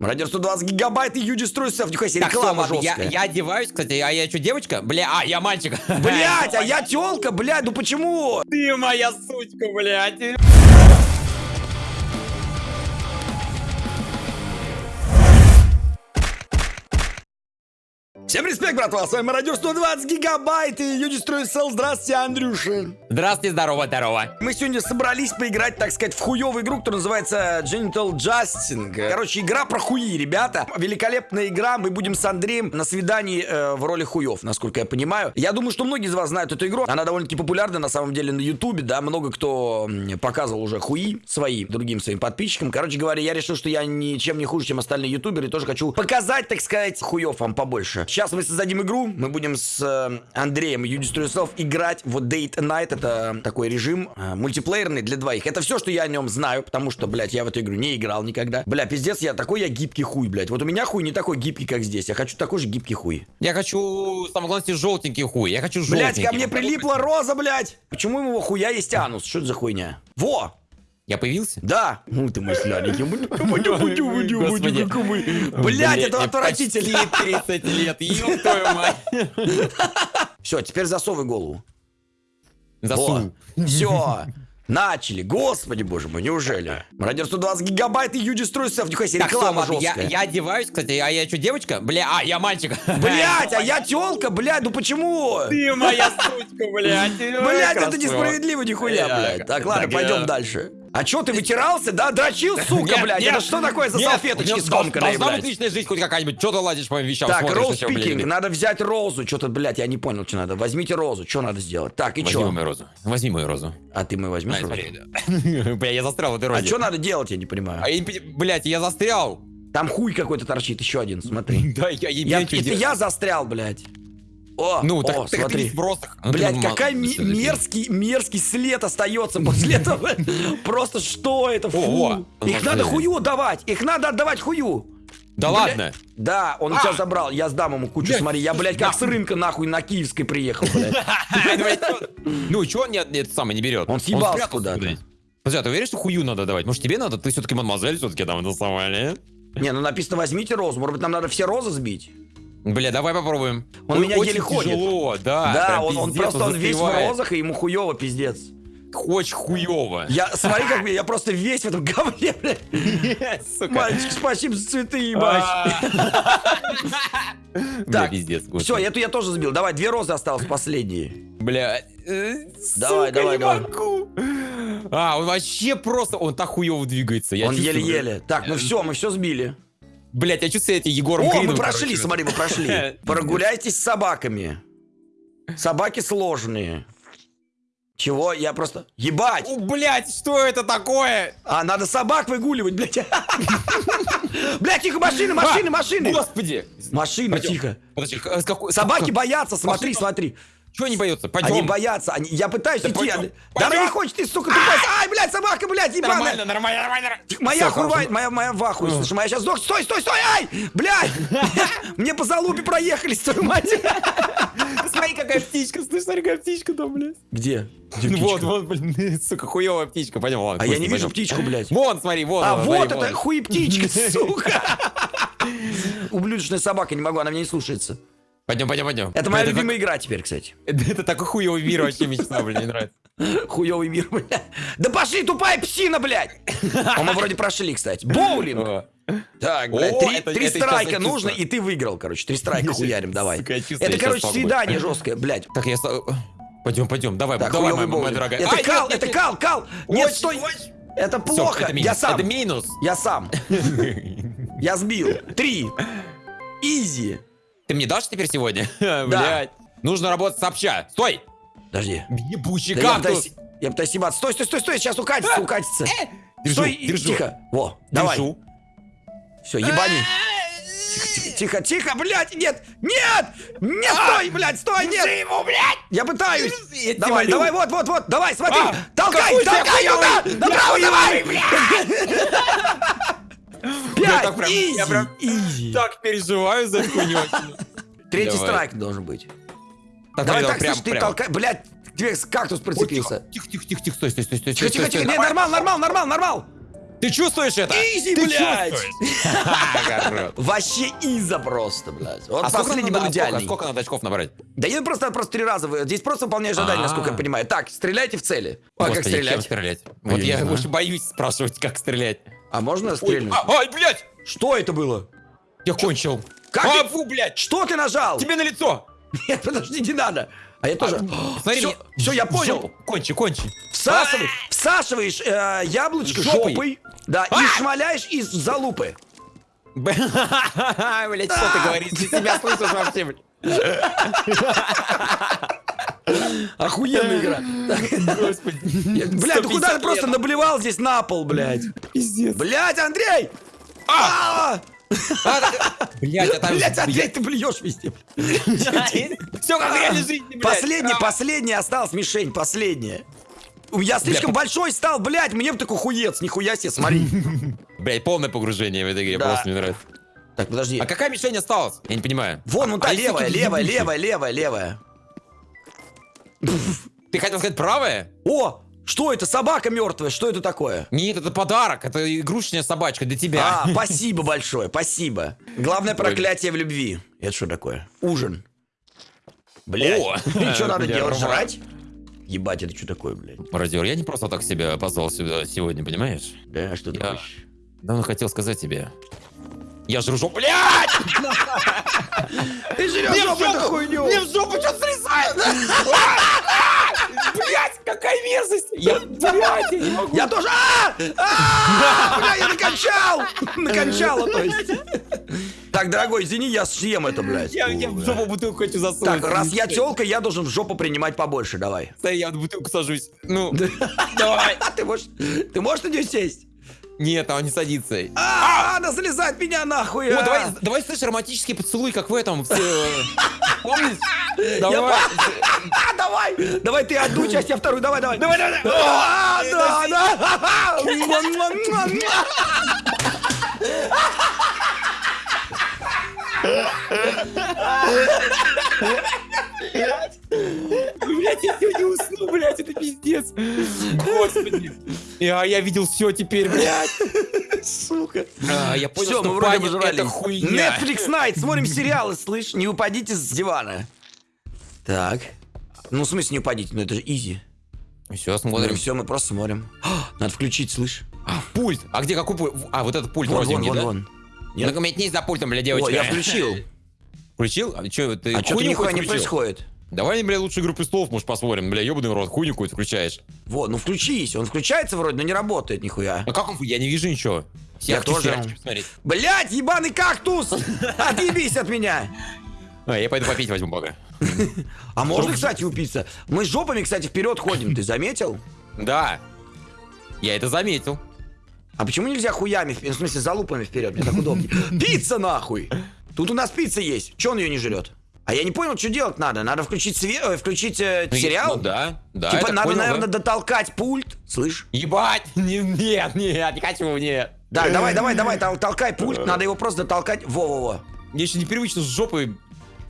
Радио 120 гигабайт и Юджи Струйсов. Нихуя себе, Так, реклама стоп, я, жесткая. я одеваюсь, кстати, а я что, девочка? Бля, а, я мальчик. Блять, а я тёлка, блядь, ну почему? Ты моя сучка, блядь. Всем респект, братва, с вами Радио 120 гигабайт и Юджи Струйсов. Здравствуйте, Андрюша. Здравствуйте, здорово, здорово. Мы сегодня собрались поиграть, так сказать, в хуевую игру, которая называется Genital Justing. Короче, игра про хуи, ребята. Великолепная игра. Мы будем с Андреем на свидании э, в роли хуев, насколько я понимаю. Я думаю, что многие из вас знают эту игру. Она довольно-таки популярна на самом деле на Ютубе, да. Много кто показывал уже хуи свои другим своим подписчикам. Короче говоря, я решил, что я ничем не хуже, чем остальные ютуберы. И тоже хочу показать, так сказать, хуев вам побольше. Сейчас мы создадим игру. Мы будем с э, Андреем и Юдис Трюсов играть в Date Night. Это такой режим э, мультиплеерный для двоих. Это все, что я о нем знаю, потому что, блядь, я в эту игру не играл никогда. Бля, пиздец, я такой я гибкий хуй, блядь. Вот у меня хуй не такой гибкий, как здесь. Я хочу такой же гибкий хуй. Я хочу, самое главное, желтенький хуй. Я хочу Блядь, желтенький. ко мне прилипла роза, блядь. Почему его хуя есть анус? Что это за хуйня? Во! Я появился? Да! Ну ты мой. Господи. Блядь, это отвратительно. Почти 30 лет, ёб твою мать. Все, теперь засовывай голову. Засунул. Все. Начали. Господи, боже мой, неужели? Радио 120 гигабайт и Юджи Струйсов. Нихуя себе, Так, реклама я, жесткая. я одеваюсь, кстати, а я что, девочка? Бля, а, я мальчик. Блять, а я тёлка, блядь, ну почему? Ты моя сучка, блядь. Блять, это несправедливо, нихуя, Я- блядь. Так, ладно, так, пойдем я- дальше. А чё, ты вытирался, да? Дрочил, сука, Нет, блядь? нет, Это что такое за нет, салфеточки у меня скомканные, Должна быть блядь? личная жизнь хоть какая-нибудь. Что ты ладишь по моим вещам? Так, роуз блядь? пикинг, надо взять розу. Что-то, блядь, я не понял, что надо. Возьмите розу, что надо сделать? Так, и Возьми чё? мою розу. Возьми мою розу. А ты мы возьмешь. Бля, я застрял в этой А розе. что надо делать, я не понимаю. А Блядь, я застрял. Там хуй какой-то торчит, еще один, смотри. Да, я, я, Я, чё это я застрял, блядь. О, Ну, о, так, так ты смотри. просто... Нормально. какая мерзкий, мерзкий след остается после этого. Просто что это? Фу. О, о, Их надо хую давать. Их надо отдавать хую. Да Бля- ладно. Да, он тебя забрал. Я сдам ему кучу, Блядь, смотри. Я, блядь, как с рынка нахуй на Киевской приехал, блядь. Блядь? Ну, чё он нет, самое не берет? Он съебался куда-то. блядь. Подожди, а ты уверен, что хую надо давать? Может, тебе надо? Ты все-таки мадемуазель все-таки там это самое, не? Не, ну написано возьмите розу. Может быть, нам надо все розы сбить? Бля, давай попробуем. Он Ой, меня очень еле ходит. тяжело, да. Да, прям он, он просто он весь в розах, и ему хуево, пиздец. Очень хуево. Я, смотри, как я, я просто весь в этом говне, блядь. Сука. Мальчик, спасибо за цветы, ебать. Бля, Так. Все, эту я тоже сбил. Давай, две розы осталось последние. Бля. э, Давай, давай, давай. А, он вообще просто... Он так хуево двигается. Он еле-еле. Так, ну все, мы все сбили. Блять, я чувствую эти Егором О, Крином, мы прошли, короче. смотри, мы прошли. Прогуляйтесь с собаками. Собаки сложные. Чего? Я просто... Ебать! О, блять, что это такое? А, надо собак выгуливать, блядь. Блядь, тихо, машины, машины, А, машины. Господи. Машины, Пойдем. тихо. Собаки боятся, смотри, Машина- смотри. Чего они боятся? Пойдем. Они боятся. они- Я пытаюсь Да идти. пойдем, а- пойдем. Да она не хочет, ты, сука, тупая. Ай, блядь, собака, блядь, ебаная. Нормально, нормально, нормально. Моя хорошо. моя, моя в ахуе, слышишь, моя сейчас сдох. Стой, стой, стой, ай! Блядь! Мне по залупе проехались, твою мать. Смотри, какая птичка, слышь, смотри, какая птичка там, блядь. Где? Ну Вот, вот, блин, сука, хуевая птичка, пойдем, ладно. А я не вижу птичку, блядь. Вон, смотри, вон. А вот смотри, это вон. хуй птичка, сука. Ублюдочная собака, не могу, она меня не слушается. Пойдем, пойдем, пойдем. Это моя любимая игра теперь, кстати. Это такой хуевый мир вообще мечта, блин, мне нравится. Хуёвый мир, блядь. Да пошли, тупая псина, блядь! А мы вроде прошли, кстати. Боулинг. Так, блядь, О, три, это- три это страйка нужно, и ты выиграл, короче. Три страйка хуярим, давай. Сука, чувствую, Это, короче, свидание жесткое, блядь. Так, я... Пойдем, пойдем, давай, Так, давай, моя, моя дорогая. Это Ай, кал, нет, это нет, кал, кал. Нет, стой. Это плохо. это минус, Я сам. Это минус. Я сам. Я сбил. Три. Изи. Ты мне дашь теперь сегодня? Блять. Нужно работать сообща. Стой! Подожди. Ебучий Да я кактус. пытаюсь, я пытаюсь ебаться. Стой, стой, стой, стой, сейчас укатится, укатится. Держу, Стой, держу. тихо. Во, давай. Держу. Все, ебани. Тихо, тихо, тихо, тихо, блядь, нет, нет, нет, стой, блядь, стой, нет. Держи его, блядь! Я пытаюсь. Я Давай, молю. давай, вот, вот, вот, давай, смотри. А, толкай, толкай туда, направо, я давай. хуёвый, Пять, easy, я прям easy. Так переживаю за эту хуйню. Третий Давай. страйк должен быть. Давай так, прям, слышь, ты прям. толкай, блядь, тебе кактус Ой, прицепился. Тихо, тихо, тихо, тихо, стой, стой, стой, стой. Тихо, тихо, тихо, не, нормал, нормал, нормал, нормал. Ты чувствуешь это? Easy, Ты блядь! Вообще easy просто, блядь. Вот А сколько последний был очков- идеальный. Сколько надо очков набрать? Да я просто, просто три раза. Здесь просто выполняешь задание, А. насколько я понимаю. Так, стреляйте в цели. А как стрелять? стрелять? А Вот я больше боюсь спрашивать, как стрелять. А можно Ой, стрельнуть? а, Ай, блядь! Что это было? Я кончил. Как а, ты- блядь! Что ты нажал? Тебе на лицо! Нет, подожди, не надо. А я тоже. Смотри, все, мне- все, я понял. Кончи, кончи. Всасывай, всасываешь э, яблочко Жопой. жопой, да, и шмаляешь из залупы. Блять, что ты говоришь? Ты себя слышишь вообще, блядь? Охуенная игра. Господи. Блядь, ну куда ты 150 просто наблевал здесь на пол, блядь? Пиздец. Блядь, Андрей! А! Блять, а там... Блядь, Андрей, ты блюешь везде. Все как в реальной жизни, блядь. Последний, А. последний осталась мишень, последняя. Я слишком большой стал, блядь, мне бы такой хуец, нихуя себе, смотри. Блять, полное погружение в этой игре, просто мне нравится. Так, подожди. А какая мишень осталась? Я не понимаю. Вон, вон та А левая, левая, левая, левая, левая. Ты хотел сказать правая? О, что это, собака мертвая, что это такое? Нет, это подарок, это игрушечная собачка для тебя. А, спасибо большое, спасибо. Главное проклятие в любви. Это что такое? Ужин. Блядь, и что надо делать? Жрать? Ебать, это что такое, блядь? Мародер, я не просто так себя позвал сюда сегодня, понимаешь? Да, что ты хочешь? давно хотел сказать тебе. Я жру жопу. Блядь! Ты жрешь жопу эту хуйню! Мне в жопу что-то срезает! Блять, какая мерзость! Я, блядь, я не могу! Я тоже... А! А! Бля, я накончал! Накончала, то есть. Так, дорогой, извини, я съем это, блядь. Я, я в жопу бутылку хочу засунуть. Так, раз я телка, я должен в жопу принимать побольше, давай. Стой, я в бутылку сажусь. Ну, давай. Ты можешь... Ты можешь на нее сесть? Нет, она не садится. А, она залезает в меня нахуй. О, а! давай, давай, слышь, романтический поцелуй, как в этом. э, Помнишь? Давай. А, давай! Давай ты одну часть, я вторую, давай, давай. Давай, давай. А, да, да. Блять, я сегодня усну, блять, это пиздец. Господи. Я, я видел все теперь, блядь. Сука. А, я понял, Все, что мы вроде обожрались. это хуйня. Netflix Night, смотрим сериалы, слышь, не упадите с дивана. Так. Ну, в смысле не упадите, ну это же изи. Все, Ну, смотрим. все, мы просто смотрим. А, Надо включить, слышь. Пульт. А где какой пульт? А, вот этот пульт Вон, вон, розовенький, вон, да? вон. Нет? Ну, метнись за пультом, бля, О, девочка. я включил. Включил? А что, ты А что-то хуйню нихуя не происходит. Давай, бля, лучше «Игру престолов», может, посмотрим. Бля, ебаный рот, хуйню какую-то включаешь. Вот, ну включись. Он включается вроде, но не работает нихуя. А как он? Я не вижу ничего. Я Серчу, тоже. Блять, ебаный кактус! Отъебись от меня! А, я пойду попить возьму пока. А можно, кстати, упиться? Мы с жопами, кстати, вперед ходим, ты заметил? Да. Я это заметил. А почему нельзя хуями, в смысле, залупами вперед? Мне так удобнее. Пицца нахуй! Тут у нас пицца есть. Че он ее не жрет? А я не понял, что делать надо. Надо включить све- э, включить э, Ну, сериал? Ну да, да. типа надо, понял, да. наверное, дотолкать пульт. Слышь? Ебать! Не- Нет, нет, не хочу, нет. Да, давай, давай, давай, тол- толкай пульт. Надо его просто дотолкать. Во-во-во. Мне еще непривычно с жопы. Ну,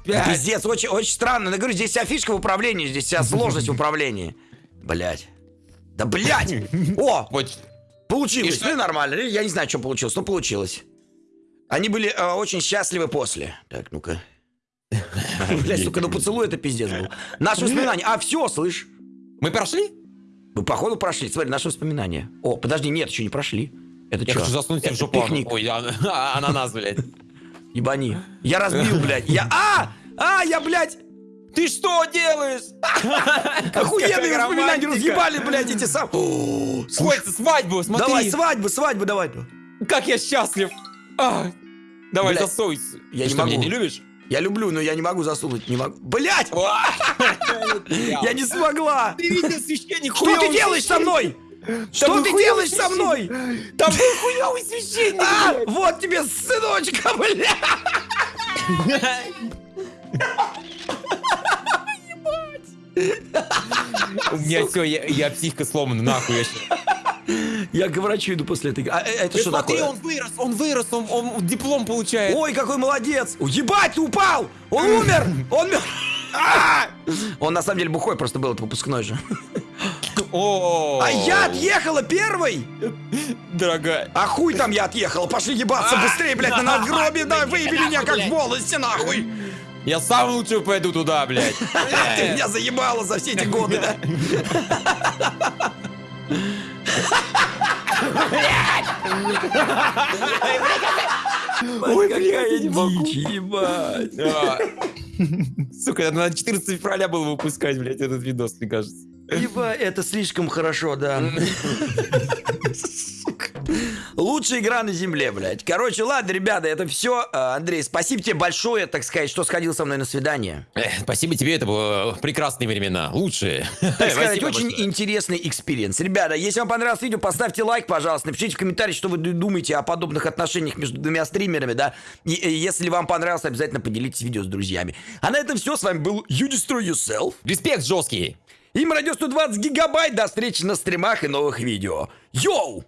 Блядь. Пиздец, очень, очень странно. Я говорю, здесь вся фишка в управлении, здесь вся сложность в управлении. Блять. Да блять! О, Вот. получилось. Ну нормально. Я не знаю, что получилось, но получилось. Они были э, очень счастливы после. Так, ну-ка. Блять, сука, ну поцелуй это пиздец был. Наши воспоминания. А, все, слышь. Мы прошли? Мы походу прошли. Смотри, наши воспоминания. О, подожди, нет, еще не прошли. Это Я что? хочу заснуть в жопу. Пикник. Ой, а- а- ананас, блядь. Ебани. Я разбил, блядь. Я... А! А, я, блядь! Ты что делаешь? Охуенные воспоминания разъебали, блядь, эти сам. Сколько свадьбу, смотри. Давай, свадьбу, свадьбу, давай. Как я счастлив. А, Давай, засуй. я не что, могу. не любишь? Я люблю, но я не могу засунуть, не могу. Блять! Я Я не смогла! Ты видел священник? Что ты делаешь со мной? Что ты делаешь со мной? Там был хуёвый священник. А, вот тебе сыночка, бля! У меня все, я, психика сломана, нахуй. Я Я к врачу иду после этой... А, э, это что смотри, такое? он вырос, он вырос, он, он диплом получает. Ой, какой молодец! Ебать, ты упал! Он умер! Он А! Он на самом деле бухой просто был, это выпускной же. О, А я отъехала первой? Дорогая. А хуй там я отъехала, пошли ебаться быстрее, блядь, на надгробие, да, выеби меня как блядь. волосы, нахуй! Я сам лучше пойду туда, блядь. Ты меня заебала за все эти годы, да? Ой, блядь, я не могу. Дичь, ебать. А. Сука, это надо 14 февраля было выпускать, блядь, этот видос, мне кажется. Ебать, это слишком хорошо, да. Лучшая игра на земле, блядь. Короче, ладно, ребята, это все. Андрей, спасибо тебе большое, так сказать, что сходил со мной на свидание. Эх, спасибо тебе, это было прекрасные времена, лучшие. Так сказать, Спасибо очень большое. интересный experience. Ребята, если вам понравилось видео, поставьте лайк, пожалуйста. Напишите в комментарии, что вы думаете о подобных отношениях между двумя стримерами, да. И, и если вам понравилось, обязательно поделитесь видео с друзьями. А на этом все. С вами был You Destroy Yourself. Респект жесткий. Им радио 120 гигабайт. До встречи на стримах и новых видео. Йоу!